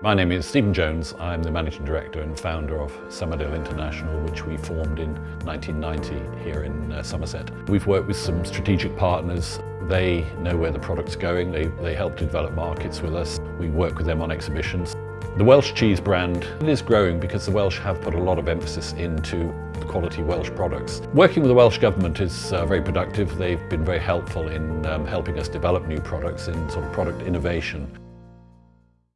My name is Stephen Jones. I'm the Managing Director and founder of Summerdale International, which we formed in 1990 here in uh, Somerset. We've worked with some strategic partners. They know where the product's going. They, they help to develop markets with us. We work with them on exhibitions. The Welsh cheese brand is growing because the Welsh have put a lot of emphasis into quality Welsh products. Working with the Welsh Government is uh, very productive. They've been very helpful in um, helping us develop new products in sort of product innovation.